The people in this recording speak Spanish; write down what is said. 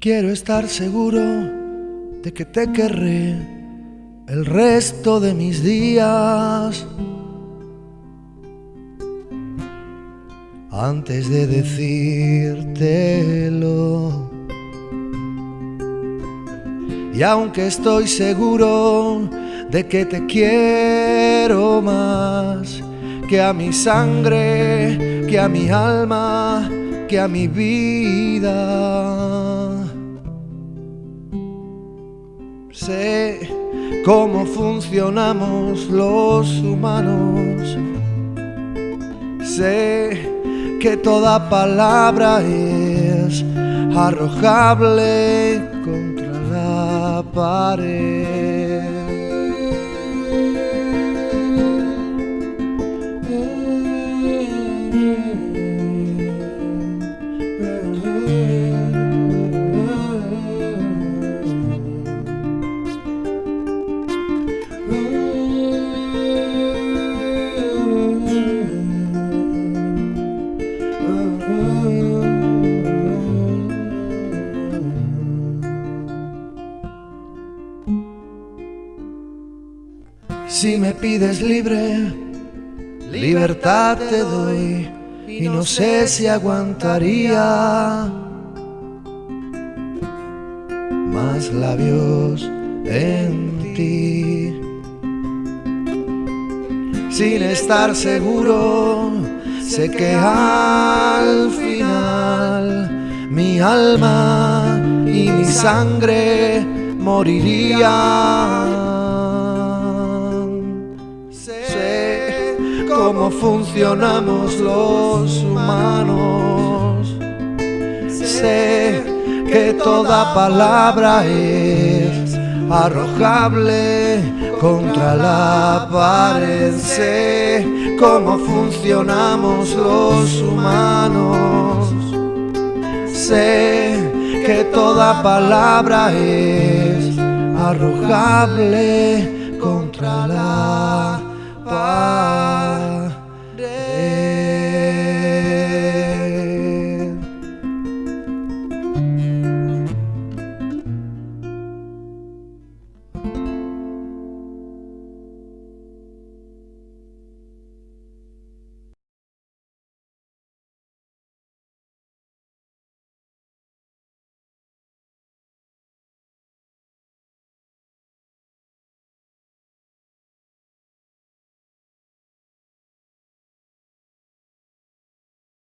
Quiero estar seguro de que te querré el resto de mis días. Antes de decírtelo. Y aunque estoy seguro de que te quiero más que a mi sangre, que a mi alma, que a mi vida. Sé cómo funcionamos los humanos. Sé que toda palabra es arrojable contra la pared. Si me pides libre, libertad te doy y no sé si aguantaría más labios en ti. Sin estar seguro, sé que al final mi alma y mi sangre morirían. Cómo funcionamos los humanos. Sé que toda palabra es arrojable contra la pared. Sé cómo funcionamos los humanos. Sé que toda palabra es arrojable contra la paz.